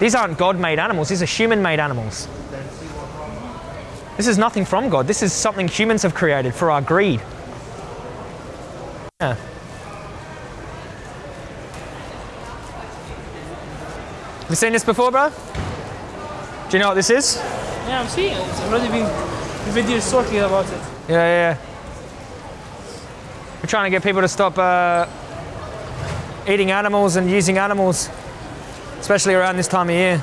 These aren't God-made animals. These are human-made animals. This is nothing from God. This is something humans have created for our greed. Yeah. Have you seen this before, bro? Do you know what this is? Yeah, I'm seeing it. It's already been videos talking about it. Yeah, yeah, yeah. We're trying to get people to stop uh, eating animals and using animals, especially around this time of year.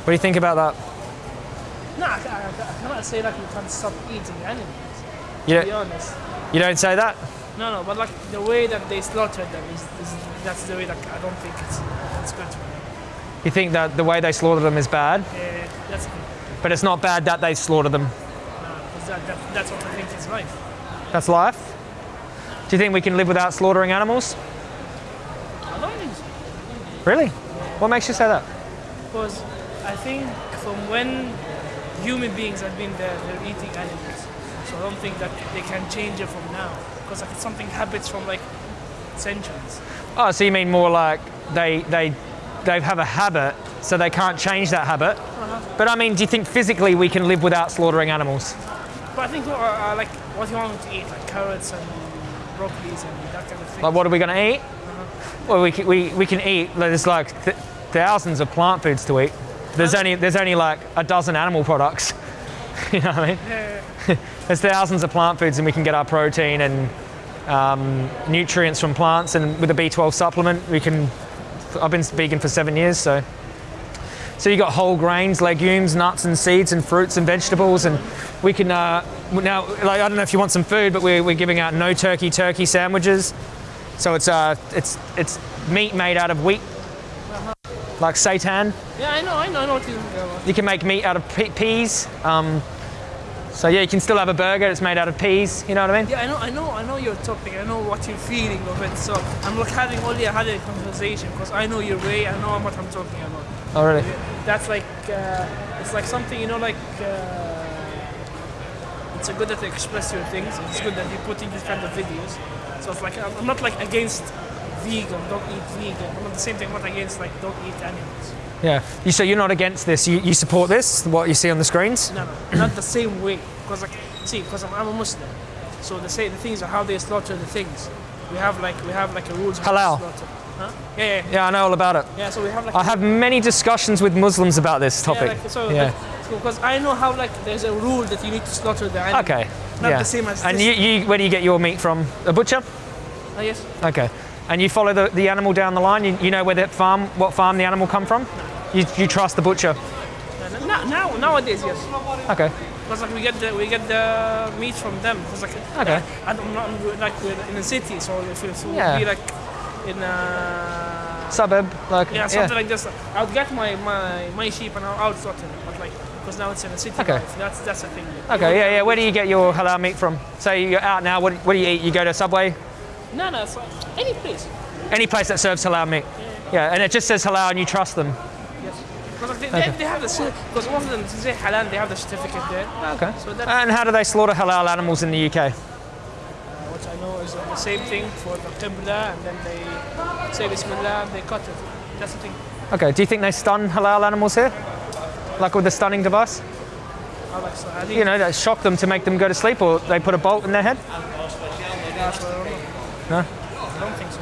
What do you think about that? No, I, I, I cannot say like you can't stop eating animals. You To be don't, honest. you don't say that? No, no, but like the way that they slaughter them is, is that's the way that I don't think it's it's good. You think that the way they slaughter them is bad, Yeah, that's thing. but it's not bad that they slaughter them. No, that, that, that's what I think is life. That's life. Do you think we can live without slaughtering animals? I don't think so. Really? What makes you say that? Because I think from when human beings have been there, they're eating animals. So I don't think that they can change it from now. Because like something habits from like centuries. Oh, so you mean more like they they they have a habit, so they can't change that habit. But I mean, do you think physically we can live without slaughtering animals? But I think uh, uh, like what you want to eat, like carrots and broccolis and that kind of thing. Like, what are we going to eat? Well, we can, we, we can eat. There's like th- thousands of plant foods to eat. There's only there's only like a dozen animal products. you know what I mean? Yeah, There's thousands of plant foods, and we can get our protein and um, nutrients from plants. And with a B12 supplement, we can. I've been vegan for seven years, so. So you got whole grains, legumes, nuts, and seeds, and fruits and vegetables, and we can uh, now. Like I don't know if you want some food, but we're, we're giving out no turkey turkey sandwiches. So it's uh, it's it's meat made out of wheat, like seitan. yeah, I know, I know, I know what you're talking about. You can make meat out of pe- peas. Um, so yeah, you can still have a burger that's made out of peas. You know what I mean? Yeah, I know, I know, I know your topic. I know what you're feeling of it. So I'm like having only a had a conversation because I know your way. I know what I'm talking about. Oh really? That's like uh, it's like something you know, like uh, it's good that you express your things. It's good that you're putting these kind of videos. So it's like I'm not like against vegan, don't eat vegan. I'm not the same thing. I'm not against like don't eat animals. Yeah. You so you're not against this? You, you support this? What you see on the screens? No, no, not the same way. Because like, see, because I'm, I'm a Muslim, so the say the things are how they slaughter the things. We have like we have like a rules. Halal. Huh? Yeah, yeah, yeah. Yeah, I know all about it. Yeah, so we have like. I have many discussions with Muslims about this yeah, topic. like, so, Yeah. like, because I know how like there's a rule that you need to slaughter the animal. Okay. Not yeah. the same as And this. you, you, where do you get your meat from? A butcher? Oh, yes. Okay. And you follow the, the animal down the line. You, you know where that farm, what farm the animal come from? You, you trust the butcher. Now, now nowadays, yes. Okay. Because like we get the we get the meat from them. Because like Okay. I don't not like we're in the city, so if it would Yeah. be like in a Suburb, like yeah something like this, I would get my my my sheep and I'll out slaughter them. But like because now it's in the city Okay. life, that's that's the thing. Okay, yeah, yeah. Where do you get your halal meat from? Say you're out now. What, what do you eat? You go to Subway, No, no, so any place. any place that serves halal meat. Yeah, and it just says halal, and you trust them. Yes. Because like, they, they, they have the because most of them say halal, they have the certificate there. Okay. So that And how do they slaughter halal animals in the UK? what I know is the same thing for the qibla, and then they say Bismillah and they cut it. That's the thing. Okay. Do you think they stun halal animals here, like with the stunning device? I like so I think You know, that shock them to make them go to sleep, or they put a bolt in their head? that's what I don't know. No. I don't think so.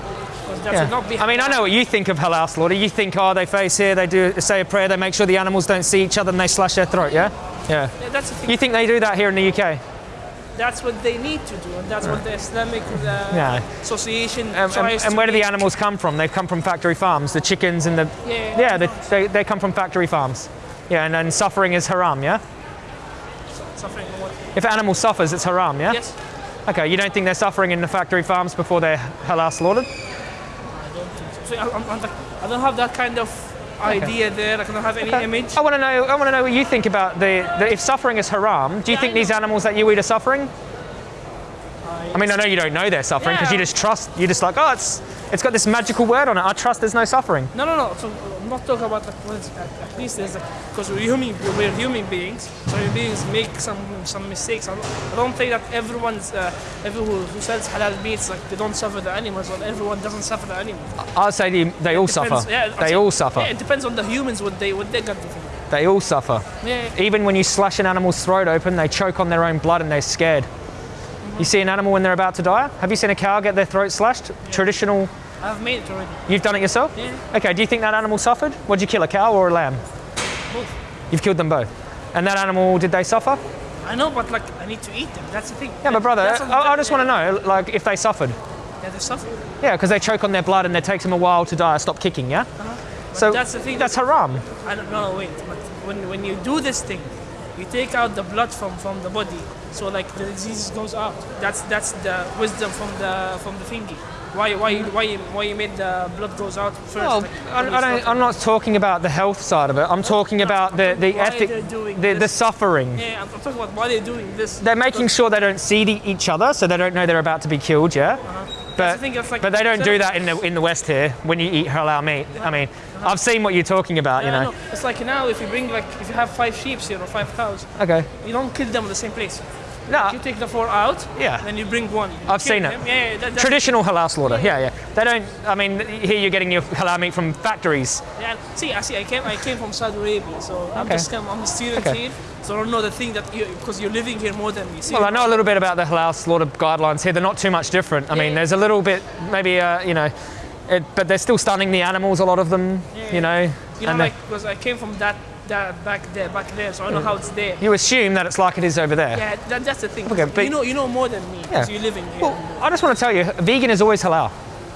Yeah. should not be. I mean, I know what you think of halal slaughter. You think, oh, they face here, they do say a prayer, they make sure the animals don't see each other, and they slash their throat. Yeah. Yeah. Yeah, that's the thing. You think they do that here in the UK? That's what they need to do, and that's what the Islamic uh, Yeah. Association Um, and, tries and to where do the animals come from? They come from factory farms. The chickens and the Yeah, yeah, they, they, they come from factory farms. Yeah, and, and suffering is haram. Yeah. suffering what? If an animal suffers, it's haram. Yeah. Yes. Okay. You don't think they're suffering in the factory farms before they're halal slaughtered? I don't think so. so I, I'm, I'm like, I don't have that kind of idea there. I don't have any Okay. image. I want to know. I want to know what you think about the, the if suffering is haram. Do you Yeah, think these animals that you eat are suffering? I mean, I know you don't know they're suffering because you just trust. You're just like, oh, it's It's got this magical word on it. I trust there's no suffering. No, no, no. So I'm not talking about what is, at, at least there's like because we're human, we're human beings. So human beings make some some mistakes. I don't, I don't think that everyone's uh, everyone who, who sells halal meats like they don't suffer the animals, or everyone doesn't suffer the animals. I'd say they, they all Depends- suffer. yeah, they all suffer. Yeah, it depends on the humans what they what they got to think. They all suffer. Yeah, Even when you slash an animal's throat open, they choke on their own blood and they're scared. You see an animal when they're about to die? Have you seen a cow get their throat slashed? Traditional. I've made it already. You've done it yourself? Yeah. Okay, do you think that animal suffered? Would you kill a cow or a lamb? Both. You've killed them both. And that animal, did they suffer? I know, but like I need to eat them. That's the thing. Yeah, but brother, I, I just want to know, like, if they suffered. Yeah, they suffer. Yeah, because they choke on their blood and it takes them a while to die. Stop kicking, yeah? Uh-huh. So that's the thing That's haram. I don't know. Wait, but when when you do this thing, you take out the blood from from the body, so like the disease goes out. That's that's the wisdom from the from the thingy. Why why why why you made the blood goes out first? Well, like, I, I'm not talking about the health side of it. I'm talking about the, the ethic, they're the, the suffering. Yeah, I'm, I'm talking about why they're doing this. They're making sure they don't see the, each other, so they don't know they're about to be killed. Yeah, That's but the thing, it's like- but they don't do that in the in the West here when you eat halal meat. I mean, I've seen what you're talking about. You know. It's like now if you bring like if you have five sheep here or five cows, Okay. you don't kill them in the same place. No, You take the four out, Yeah. then you bring one. You I've seen it. them. Yeah, yeah, that, traditional halal slaughter. Yeah, yeah. They don't. I mean, here you're getting your halal meat from factories. Yeah, see, I see. I came, I came from Saudi Arabia, so I'm just, come, I'm a student Okay. here, so I don't know the thing that you, because you're living here more than me. See, Well, I know a little bit about the halal slaughter guidelines here. They're not too much different. I mean, Yeah. there's a little bit, maybe, uh, you know, it, but they're still stunning the animals. A lot of them, Yeah. you know. you know, like because I came from that, that back there, back there, so I know how it's there. you assume that it's like it is over there. Yeah, that, that's the thing. Okay, but- you know, you know more than me because Yeah. you're living here. Well, I just want to tell you, vegan is always halal.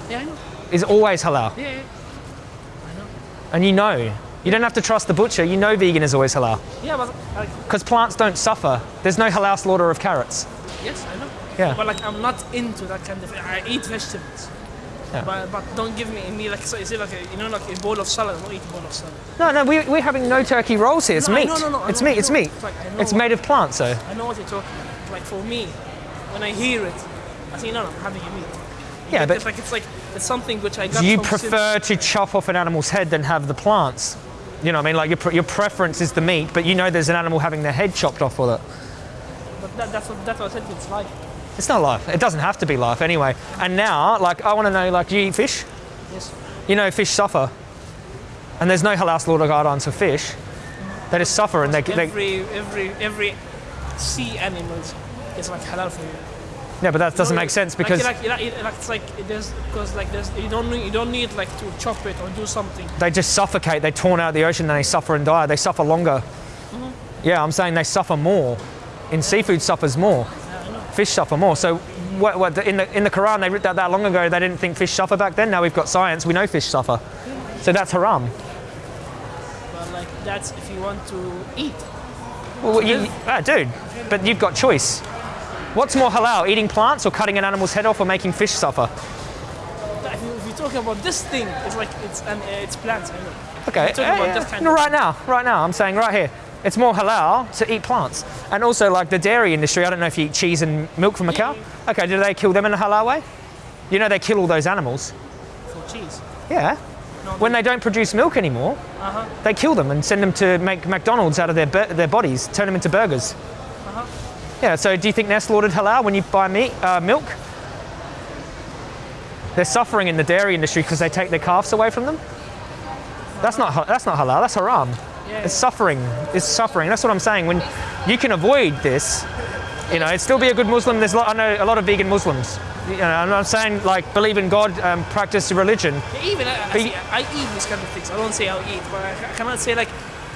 yeah, I know. Is always halal, Yeah, yeah, and you know. You don't have to trust the butcher. You know vegan is always halal yeah, but like, because plants don't suffer. There's no halal slaughter of carrots. yes, I know. Yeah. But like, I'm not into that kind of. I eat vegetables. Yeah. But, but don't give me me like so is it like a, you know like a bowl of salad? I don't eat a bowl of salad. No, no, we, we're having no turkey rolls here. It's No, meat. no, no, I it's meat. It's meat. It's like, It's made of plants, though. I know what you're talking about. Like for me, when I hear it, I say, no, no, I'm having a meat. Yeah, but it's like it's like it's something which I got. You prefer to chop off an animal's head than have the plants? You know, what I mean, like your, pre- your preference is the meat, but you know there's an animal having their head chopped off with it. But that, that's what that's what I said. It's life. It's not life. It doesn't have to be life anyway. And now, like, I want to know, like, do you eat fish? Yes. You know, fish suffer, and there's no halal slaughter guidelines for fish. They just suffer, and they, they Every every every sea animals is like halal for you. yeah, but that doesn't No, make sense because like, like, like, it's like there's because like there's you don't need, you don't need like to chop it or do something. they just suffocate. They torn out of the ocean, and they suffer and die. They suffer longer. Mm-hmm. Yeah, I'm saying they suffer more. In seafood, suffers more. Fish suffer more. So, what, what, in the in the Quran, they wrote that that long ago. They didn't think fish suffer back then. Now we've got science. We know fish suffer. So that's haram. But like that's if you want to eat. Well, you, ah, dude, but you've got choice. What's more halal, eating plants or cutting an animal's head off or making fish suffer? If you're talking about this thing, it's like it's an uh, it's plants. I know. Okay, about eh, this kind of- right now, right now, I'm saying right here. It's more halal to eat plants. And also, like the dairy industry, I don't know if you eat cheese and milk from a cow. Okay, do they kill them in a halal way? You know they kill all those animals. for cheese. Yeah. No, When they don't produce milk anymore, Uh-huh. they kill them and send them to make McDonald's out of their, their bodies, turn them into burgers. Uh-huh. Yeah, so do you think they're slaughtered halal when you buy meat, uh, milk? They're suffering in the dairy industry because they take their calves away from them. That's not that's not halal. That's haram. Yeah. It's suffering. It's suffering. That's what I'm saying. When you can avoid this, you know, it'd still be a good Muslim. There's a lot, I know a lot of vegan Muslims. You know, I'm not saying like believe in God, um, practice religion. Even I, I, see, I eat these kind of things. I don't say I'll eat, but I, I cannot say like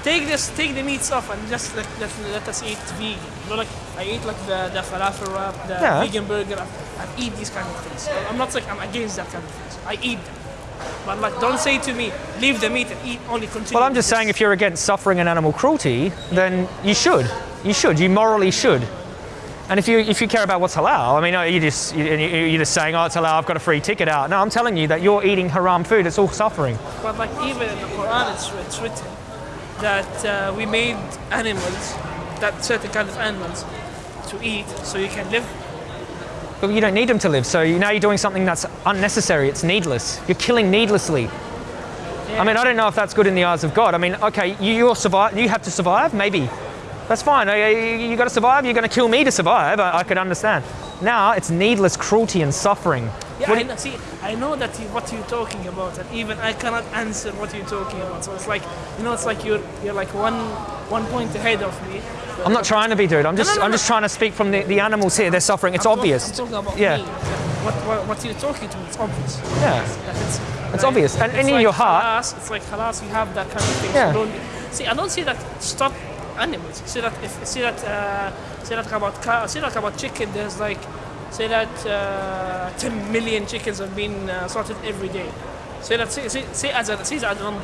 take this, take the meats off, and just let, let, let us eat vegan. You know, like I eat like the, the falafel wrap, the Yeah. vegan burger. I, I eat these kind of things. I'm not like I'm against that kind of things. I eat them, but don't say to me leave the meat and eat only continue. Well, I'm just saying if you're against suffering and animal cruelty, then you should. You should. You morally should. And if you if you care about what's halal, I mean, uh, you just you, you- you're just saying, oh, it's halal. I've got a free ticket out. No, I'm telling you that you're eating haram food. It's all suffering. But like even in the Quran, it's, it's written that uh, we made animals, that certain kind of animals, to eat so you can live. But you don't need them to live. So now you're doing something that's unnecessary. It's needless. You're killing needlessly. I mean, I don't know if that's good in the eyes of God. I mean, okay, you, you're survive. You have to survive. Maybe that's fine. You, got to survive. You're going to kill me to survive. I, I could understand. Now it's needless cruelty and suffering. Yeah, I know, see, I know that you, what you're talking about, and even I cannot answer what you're talking about. So it's like, you know, it's like you're you're like one one point ahead of me. I'm not trying to be, dude. I'm just, no, I'm no. just trying to speak from the, the animals here. They're suffering. It's I'm obvious. I'm talking Yeah. me. What, what what you're talking to, it's obvious. Yeah. That it's, It's obvious. And- and in your heart- Halas, it's like halas, you have that kind of thing. Yeah. So don't, see, I don't see that stop animals. See that if see that uh, see that about cow, see that about chicken. There's like say that uh, 10 million chickens are being uh, slaughtered every day. Say that say, say, say as a say as a number.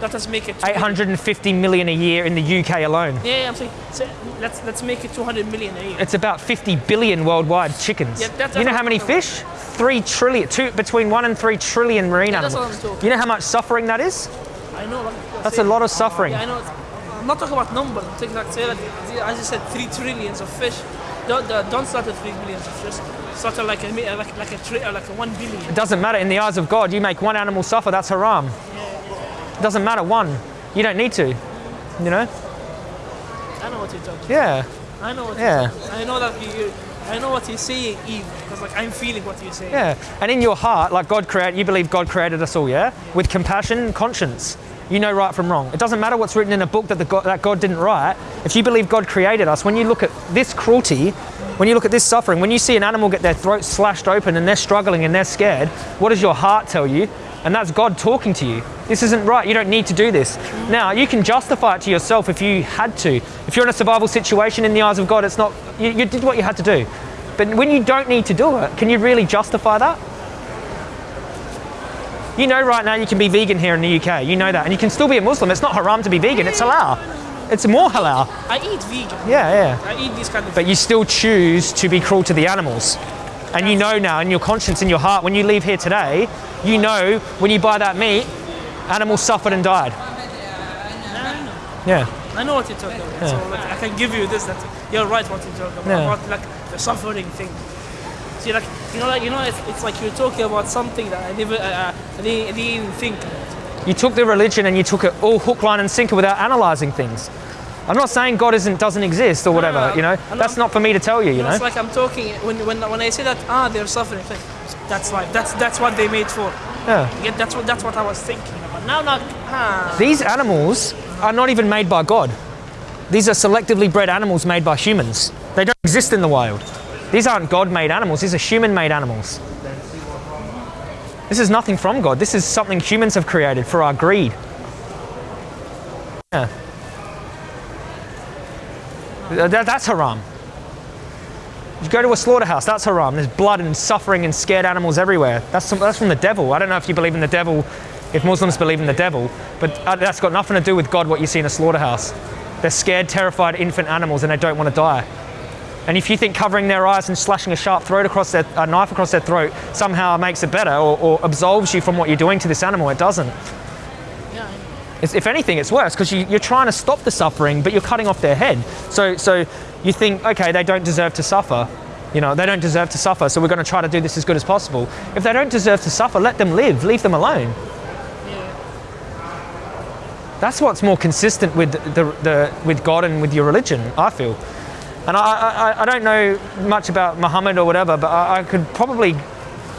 Let us make it 850 million a year in the UK alone. Yeah, yeah, I'm saying say, let's let's make it 200 million a year. It's about 50 billion worldwide chickens. Yeah, that's- you know how many fish? Three trillion, two, between one and three trillion marine Yeah, that's animals. what I'm talking. You know how much suffering that is? I know. Like, That's a lot of suffering. Yeah, I know. I'm not talking about number. I'm talking like say that as you said, three trillions of fish. Don't don't don't start at three billions of fish. Start at like a mi- like like a tri- uh, like a one billion. It doesn't matter. In the eyes of God, you make one animal suffer, that's haram. It doesn't matter one. You don't need to. You know? I know what you're talking. Yeah. I know what. Yeah. You're. I know that you. I know what you're saying, even because like I'm feeling what you're saying. Yeah. And in your heart, like God created, you believe God created us all, yeah? With compassion and conscience. You know right from wrong. It doesn't matter what's written in a book that, God, that God didn't write. If you believe God created us, when you look at this cruelty, when you look at this suffering, when you see an animal get their throat slashed open and they're struggling and they're scared, what does your heart tell you? And that's God talking to you. This isn't right. You don't need to do this. Now, you can justify it to yourself if you had to. If you're in a survival situation in the eyes of God, it's not, you, you did what you had to do. But when you don't need to do it, can you really justify that? You know right now you can be vegan here in the UK. You know that. And you can still be a Muslim. It's not haram to be vegan. It's halal. It's more halal. I eat vegan. Yeah, yeah. I eat these kind of. But you still choose to be cruel to the animals. And you know now in your conscience, in your heart, when you leave here today, you know when you buy that meat, animals suffered and died. I know. Yeah. I know what you're talking about. So like, I can give you this. That you're right. What you're talking about. Yeah. About like the suffering thing. See, like you know, like you know, it's, it's like you're talking about something that I never, uh, uh, I, didn't, I didn't even think about. You took the religion and you took it all hook, line, and sinker without analysing things. I'm not saying God isn't doesn't exist or whatever. no, you know, I'm that's not- not for me to tell you. You know, it's like I'm talking when when when I say that ah they're suffering. Like, that's life. That's that's what they made for. Yeah. Yeah, that's what that's what I was thinking about. Now, now, ah, These animals are not even made by God. These are selectively bred animals made by humans. They don't exist in the wild. These aren't God made animals, these are human made animals. This is nothing from God. This is something humans have created for our greed. Yeah. Th- that- that's haram. You go to a slaughterhouse, that's haram. There's blood and suffering and scared animals everywhere. That's, some, that's from the devil. I don't know if you believe in the devil, if Muslims believe in the devil, but uh, that's got nothing to do with God, what you see in a slaughterhouse. They're scared, terrified infant animals and they don't want to die. And if you think covering their eyes and slashing a sharp throat across their, a knife across their throat somehow makes it better or, or absolves you from what you're doing to this animal, it doesn't. yeah, It's, if anything, it's worse because you, you're trying to stop the suffering, but you're cutting off their head. So, so you think, okay, they don't deserve to suffer. You know, they don't deserve to suffer, so we're going to try to do this as good as possible. If they don't deserve to suffer, let them live. Leave them alone. yeah. That's what's more consistent with the, the with God and with your religion. I feel, and I, I, I don't know much about Muhammad or whatever, but I, I could probably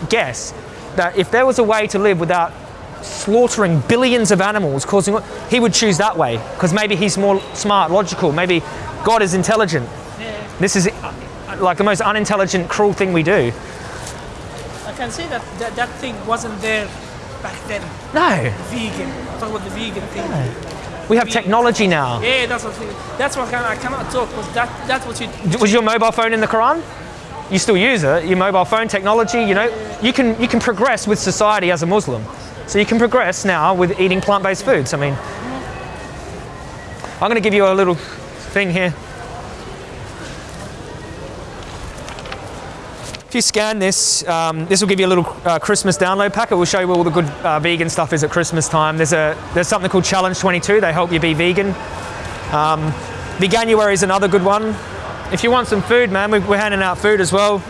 guess that if there was a way to live without slaughtering billions of animals, causing he would choose that way because maybe he's more smart, logical. Maybe God is intelligent. yeah. This is uh, like the most unintelligent, cruel thing we do. I can say that, that that thing wasn't there back then. No, Vegan. I'm about the vegan thing. We have technology now. Yeah, that's what that's what I, can, I cannot talk because that that's what you. Was your mobile phone in the Quran? You still use it. Your mobile phone technology. You know, you can you can progress with society as a Muslim. So you can progress now with eating plant-based foods. I mean, I'm going to give you a little thing here. If you scan this, um, this will give you a little uh, Christmas download pack. It will show you where all the good uh, vegan stuff is at Christmas time. There's a there's something called Challenge 22. They help you be vegan. Um, Veganuary is another good one. If you want some food, man, we- we're handing out food as well. No.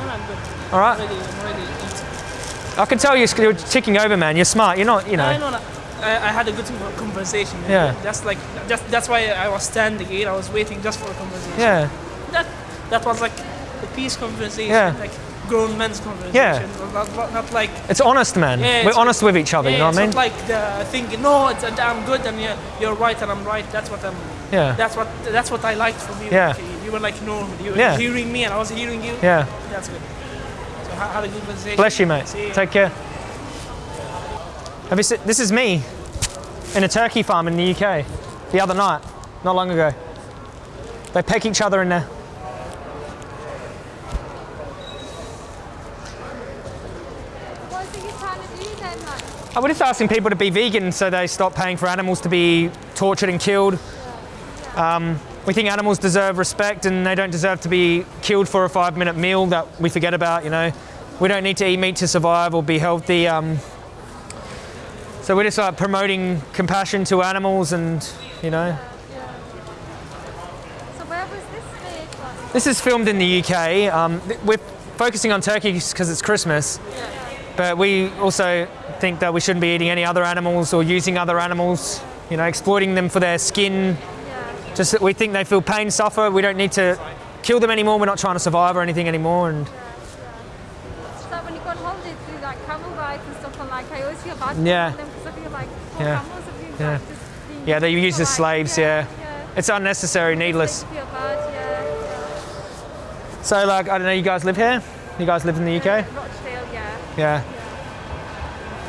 All right. I'm. I can tell you're, you're ticking over, man. You're smart. You're not, you know. I know. that- I, I had a good conversation. man. Yeah. That's like that's that's why I was standing here. I was waiting just for a conversation. Yeah. That that was like a peace conversation. Yeah. Like grown men's conversation. Yeah. Not, not, not like It's honest, man. Yeah, We're honest with each other. yeah, you know what I mean? not like the thinking no, it's, I'm good and you're, you're right and I'm right. That's what I'm. yeah. That's what that's what I liked from you. Yeah. You were like normal. You were Yeah. hearing me and I was hearing you. yeah. That's good. So ha- had a good conversation. Bless you, mate. You. Take care. Have you seen, this is me in a turkey farm in the UK the other night, not long ago. They peck each other in there. What is it you're trying to do then? Like, I was just asking people to be vegan so they stop paying for animals to be tortured and killed. Um, we think animals deserve respect and they don't deserve to be killed for a five minute meal that we forget about, you know. We don't need to eat meat to survive or be healthy. Um, so we're just like promoting compassion to animals and, you know. so where was this made? This is filmed in the UK. Um, we're focusing on turkeys because it's Christmas, but we also think that we shouldn't be eating any other animals or using other animals, you know, exploiting them for their skin. yeah. Just that we think they feel pain, suffer. We don't need to kill them anymore. We're not trying to survive or anything anymore. And So when you go on holiday to like camel rides and stuff, and like I always feel bad Yeah. for them because I feel like poor Yeah. camels are being Yeah. like being yeah, they used use as slaves. Yeah, yeah. it's unnecessary, needless. They feel bad, yeah. So, like, I don't know. You guys live here? You guys live in the UK? Yeah.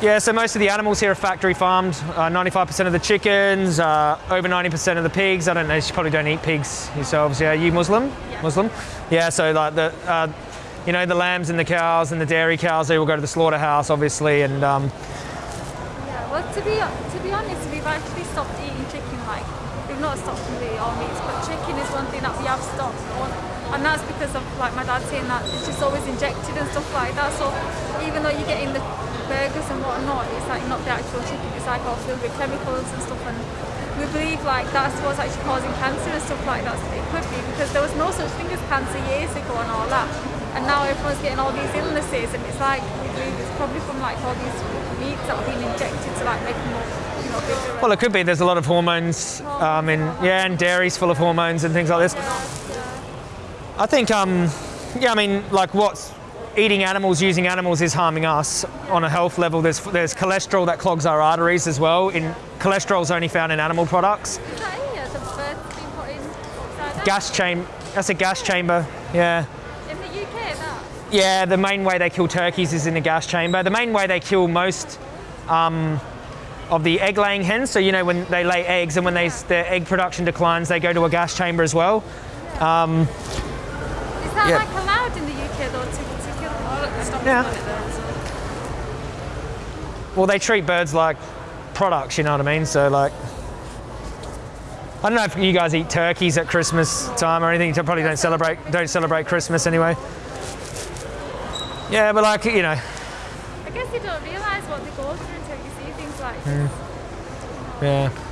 Yeah. So most of the animals here are factory farmed. Uh, 95% of the chickens, uh, over 90% of the pigs. I don't know, you probably don't eat pigs yourselves. Yeah, you Muslim? Yeah. Muslim? Yeah, so like the, uh, you know, the lambs and the cows and the dairy cows, they all go to the slaughterhouse, obviously. And um, Yeah, well, to be to be honest, we've actually stopped eating chicken. Like, we've not stopped completely all meats, but chicken is one thing that we have stopped and that's because of like my dad saying that it's just always injected and stuff like that. So even though you're getting the burgers and whatnot, it's like not the actual chicken. It's like all filled with chemicals and stuff, and we believe like that's what's actually causing cancer and stuff like that. So it could be because there was no such thing as cancer years ago and all that. And now everyone's getting all these illnesses, and it's like we believe it's probably from like all these meats that are being injected to like make them more, you know, bigger. well, it could be. There's a lot of hormones. Um, in, yeah, and dairy's full of hormones and things like this. I think, um, yeah, I mean, like what's eating animals, using animals is harming us on a health level. There's there's cholesterol that clogs our arteries as well. In cholesterol is only found in animal products. Is that here? The birds being put in? Gas chamber. That's a gas chamber. Yeah. In the UK, that? Yeah, the main way they kill turkeys is in a gas chamber. The main way they kill most um, of the egg-laying hens. So you know when they lay eggs and when they, their egg production declines, they go to a gas chamber as well. Is that Yeah. like allowed in the UK though to, to kill them? Stop Yeah. doing so. Well, they treat birds like products. You know what I mean? So like. I don't know if you guys eat turkeys at Christmas time or anything. You probably don't celebrate don't celebrate Christmas anyway. Yeah, but like you know, I guess you don't realise what they go through until you see things like hmm. this. Yeah.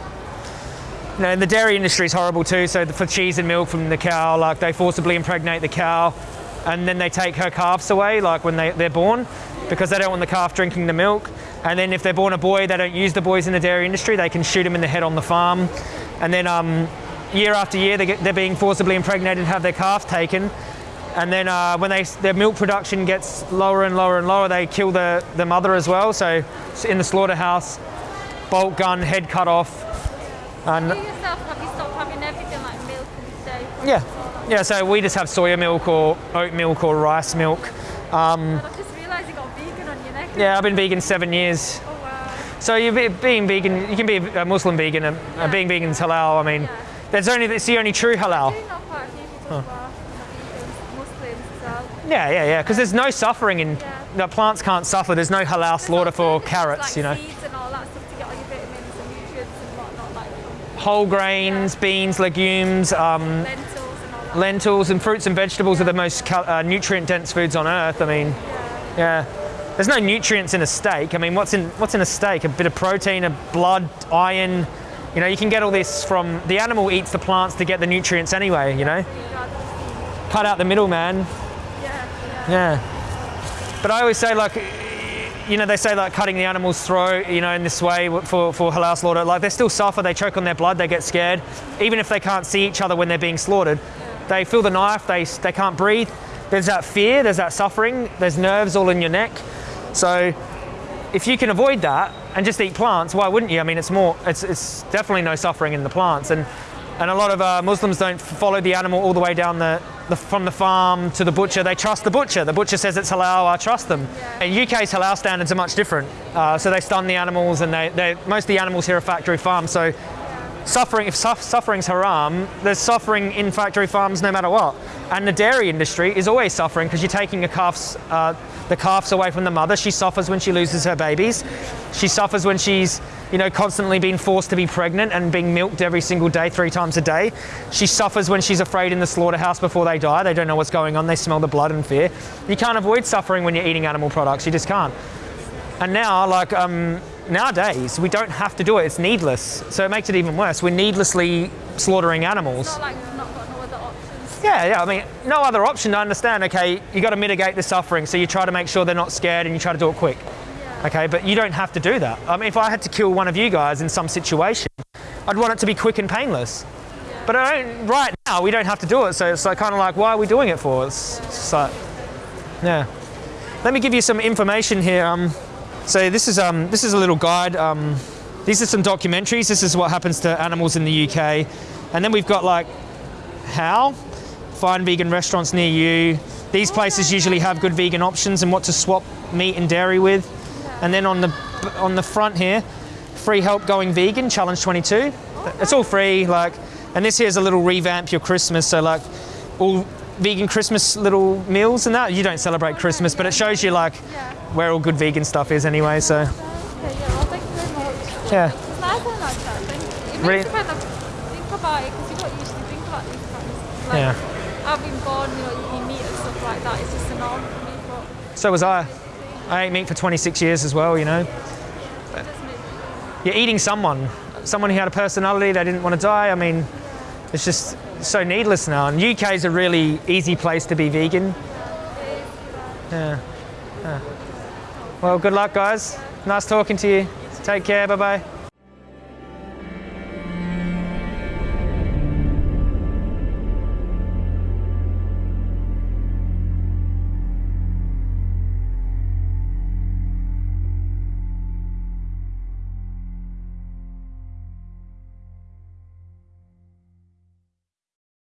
You know, the dairy industry is horrible too. So for cheese and milk from the cow, like they forcibly impregnate the cow, and then they take her calves away, like when they, they're born, because they don't want the calf drinking the milk. And then if they're born a boy, they don't use the boys in the dairy industry. They can shoot them in the head on the farm, and then um, year after year they get, they're being forcibly impregnated and have their calf taken. And then uh, when they, their milk production gets lower and lower and lower, they kill the, the mother as well. So in the slaughterhouse, bolt gun, head cut off. And You yourself, have you stopped having everything like milk and dairy? yeah, yeah. So we just have soya milk or oat milk or rice milk. And I just realised you got vegan on your neck. Yeah, I've been vegan seven years. Oh wow. So you be, being vegan, you can be a Muslim vegan. And uh, being vegan is halal. I mean, Yeah. there's only it's the only true halal. I do know quite a few people who are vegans, Muslims as well. Yeah, yeah, yeah. Because there's no suffering in Yeah. the plants can't suffer. There's no halal slaughter for Alternatives carrots. like You know, Seeds and all that stuff to get all your vitamins and nutrients and whatnot, like from whole grains, beans, legumes. Um, lentils and lentils and fruits and vegetables are the most cal- uh, nutrient dense foods on earth. I mean, yeah. There's no nutrients in a steak. I mean, what's in what's in a steak? A bit of protein, a blood, iron. You know, you can get all this from the animal eats the plants to get the nutrients anyway. You know, You'd rather see- cut out the middleman. Yeah, yeah. Yeah. But I always say like, you know, they say like cutting the animal's throat, you know, in this way for, for halal slaughter, like they still suffer, they choke on their blood, they get scared. Even if they can't see each other when they're being slaughtered, they feel the knife, they, they can't breathe. There's that fear, there's that suffering, there's nerves all in your neck. So if you can avoid that and just eat plants, why wouldn't you? I mean, it's more, it's, it's definitely no suffering in the plants. And, and a lot of uh, Muslims don't follow the animal all the way down the, the, from the farm to the butcher. They trust the butcher. The butcher says it's halal, I trust them. In UK's halal standards are much different. Uh, so they stun the animals and they, they, most of the animals here are factory farms. So suffering, if su- suffering's haram, there's suffering in factory farms no matter what. And the dairy industry is always suffering because you're taking a calf's, uh, the calves away from the mother. She suffers when she loses her babies. She suffers when she's, you know, constantly being forced to be pregnant and being milked every single day, three times a day. She suffers when she's afraid in the slaughterhouse before they die. They don't know what's going on. They smell the blood and fear. You can't avoid suffering when you're eating animal products. You just can't. And now, like um, nowadays, we don't have to do it. It's needless. So it makes it even worse. We're needlessly slaughtering animals. Yeah, yeah. I mean, no other option to understand. Okay, you got to mitigate the suffering, so you try to make sure they're not scared, and you try to do it quick. Okay, but you don't have to do that. I mean, if I had to kill one of you guys in some situation, I'd want it to be quick and painless. But I don't, right now, we don't have to do it. So it's like kind of like, why are we doing it for? It's just like, yeah. Let me give you some information here. Um, so this is um, this is a little guide. Um, these are some documentaries. This is what happens to animals in the UK, and then we've got like how find vegan restaurants near you. These places usually have good vegan options and what to swap meat and dairy with. And then on the on the front here, free help going vegan challenge 22. It's all free. Like, and this here is a little revamp your Christmas. So like, all vegan Christmas little meals and that. You don't celebrate Christmas, but it shows you like where all good vegan stuff is anyway. So yeah, well, thank you very much. yeah. It's nice having that chat. Thank you. It makes Really- you kind of think about it because you don't usually think about these things. Like, Yeah. I've been born, you know, meat and stuff like that. It's just a norm for me, but So was I. I ate meat for 26 years as well. You know, it you're eating someone, someone who had a personality. They didn't want to die. I mean, it's just so needless now. And UK is a really easy place to be vegan. Yeah. yeah. Well, good luck, guys. Nice talking to you. Take care. Bye bye.